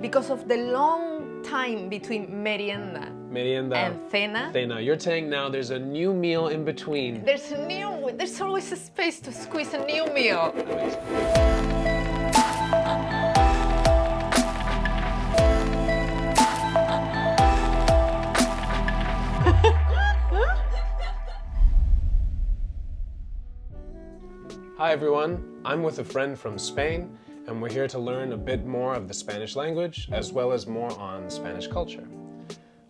Because of the long time between merienda Merienda. and cena, Cena. You're saying now there's a new meal in between. there's a new, there's always a space to squeeze a new meal. That makes sense. Hi everyone, I'm with a friend from Spain and we're here to learn a bit more of the Spanish language as well as more on Spanish culture.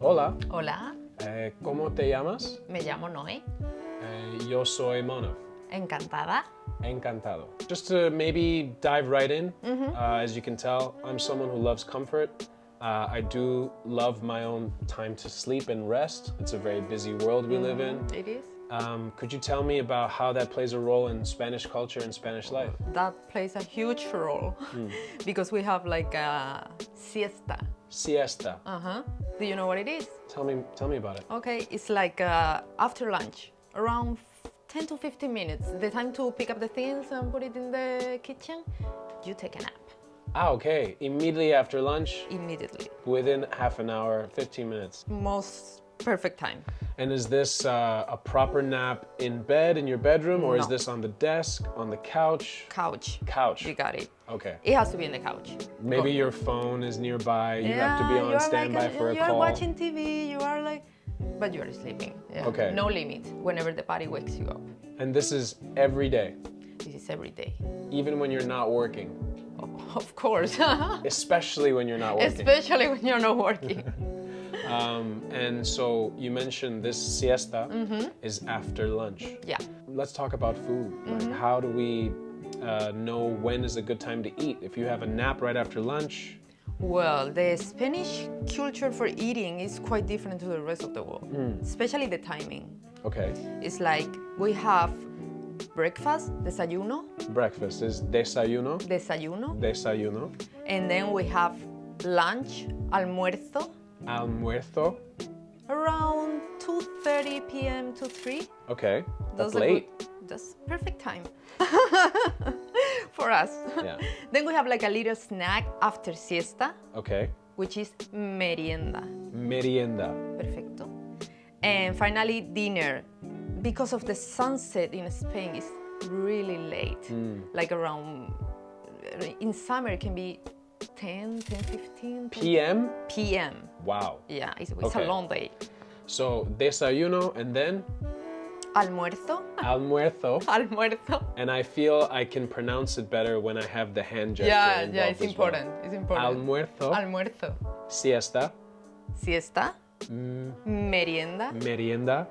Hola, Hola, eh, ¿cómo te llamas? me llamo Noé, Eh, yo soy Mono. encantada. Encantado. Just to maybe dive right in, uh, as you can tell, I'm someone who loves comfort. Uh, I do love my own time to sleep and rest. It's a very busy world we live in. It is. Um, could you tell me about how that plays a role in Spanish culture and Spanish life? That plays a huge role because we have like a siesta. Siesta. Uh-huh. Do you know what it is? Tell me, tell me about it. Okay, it's like uh, after lunch, around 10 to 15 minutes, the time to pick up the things and put it in the kitchen, you take a nap Ah, okay. Immediately after lunch, immediately. within half an hour, 15 minutes. Most perfect time. And is this uh, a proper nap in bed in your bedroom, or is this on the desk, on the couch? Couch. Couch. You got it. Okay. It has to be in the couch. Maybe Go- your phone is nearby. You have to be on standby like, for a you are call. watching TV, you are like, but you are sleeping. Yeah. Okay. No limit whenever the body wakes you up. And this is every day, This is every day. even when you're not working, Of course. especially when you're not working. Especially when you're not working. Um, and so you mentioned this siesta is after lunch. yeah. Let's talk about food. Like, how do we uh, know when is a good time to eat? If you have a nap right after lunch, Well, the Spanish culture for eating is quite different to the rest of the world, especially the timing. okay. It's like we have breakfast, desayuno, Breakfast is desayuno, desayuno, desayuno, and then we have lunch, almuerzo, almuerzo. around 2:30 p.m. to 3. Okay, that's late. good- That's perfect time for us. Yeah. then we have like a little snack after siesta, Okay, which is merienda. merienda. Perfecto. And finally, dinner. Because of the sunset in Spain is really late, mm. like around, in summer it can be 10, 10, 15 PM. p.m. Wow. Yeah, it's, it's Okay. a long day. So desayuno and then Almuerzo, almuerzo. almuerzo. And I feel I can pronounce it better when I have the hand gesture. Yeah, yeah, it's as well. important. It's important. Almuerzo, Almuerzo. siesta, Siesta, merienda merienda,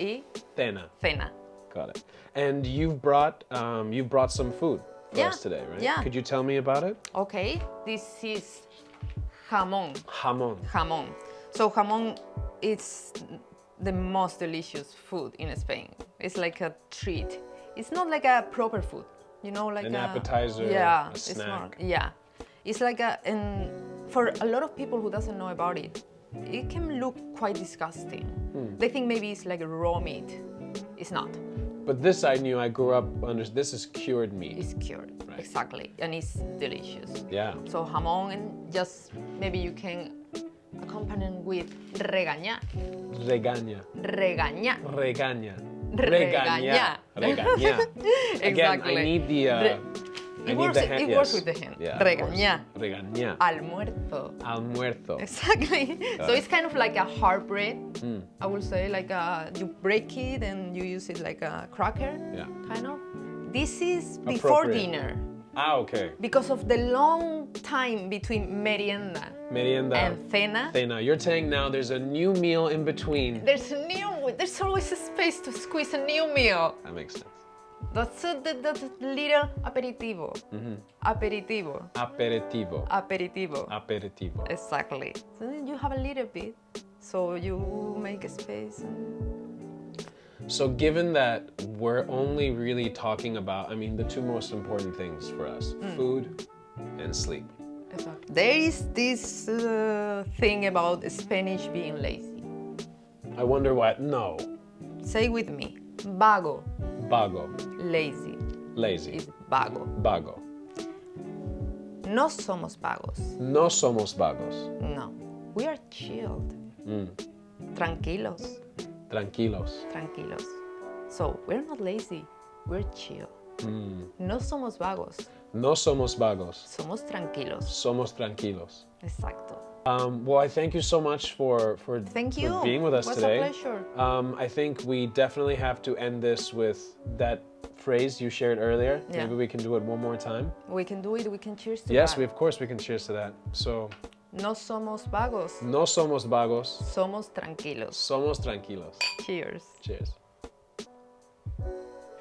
y cena. cena. Got it. And you've brought um, you brought some food Yeah, us today, right? yeah. Could you tell me about it? Okay, this is jamón. Jamon. jamón. So jamón is the most delicious food in Spain. It's like a treat. It's not like a proper food, you know, like An a, appetizer, Yeah, a it's snack. not. Yeah, it's like a and for a lot of people who doesn't know about it, it can look quite disgusting. Hmm. They think maybe it's like raw meat. It's not. But this I knew. I grew up under. This is cured meat. It's cured. Right. Exactly, and it's delicious. yeah. So jamón and just maybe you can accompany it with regaña. Regaña. Regaña. Regaña. Regaña. Regaña. Again, I need the. Uh, Re- I It need works, the hand. it works with the hand. Yeah. of course. Regaña. Regaña. Almuerzo. Almuerzo. Exactly. so it's kind of like a hard bread. Hmm. I would say like a, you break it and you use it like a cracker. Yeah. Kind of. This is before dinner Ah, okay. because of the long time between merienda Merienda. and cena. Cena. You're saying now there's a new meal in between. There's a new. There's always a space to squeeze a new meal. That makes sense. That, that little aperitivo. Mm-hmm. Aperitivo. Aperitivo. Aperitivo. Aperitivo. Exactly. So then you have a little bit. So you make a space. So, given that we're only really talking about, I mean, the two most important things for us Hmm. food and sleep. There is this uh, thing about Spanish being lazy. I wonder why. No. Say with me. Vago. Vago. Lazy. Lazy. Is vago. Vago. No somos vagos. No somos vagos. No. We are chilled. Tranquilos. Tranquilos. Tranquilos. So, we're not lazy. We're chill. No somos vagos. No somos vagos. Somos tranquilos. Somos tranquilos. Exacto. Um, well, I thank you so much for for, Thank for being with us It was today. a pleasure. Um, I think we definitely have to end this with that phrase you shared earlier. Yeah. Maybe we can do it one more time. We can do it. We can cheers to Yes, that. we of course we can cheers to that. So, No somos vagos. no somos vagos. Somos tranquilos. Somos tranquilos. Cheers. Cheers.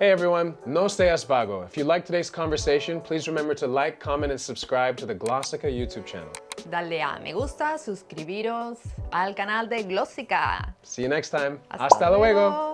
Hey everyone, no seas vago. If you like today's conversation, please remember to like, comment, and subscribe to the Glossica YouTube channel. Dale a me gusta, suscribiros al canal de Glossica. See you next time. Hasta luego.